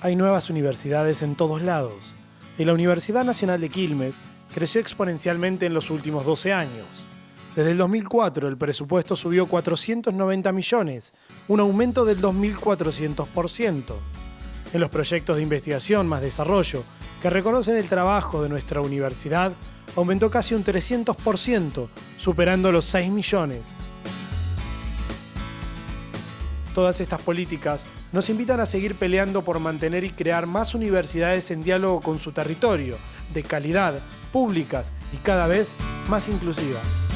hay nuevas universidades en todos lados. Y la Universidad Nacional de Quilmes creció exponencialmente en los últimos 12 años. Desde el 2004 el presupuesto subió 490 millones, un aumento del 2.400%. En los proyectos de investigación más desarrollo, que reconocen el trabajo de nuestra universidad, aumentó casi un 300%, superando los 6 millones. Todas estas políticas nos invitan a seguir peleando por mantener y crear más universidades en diálogo con su territorio, de calidad, públicas y cada vez más inclusivas.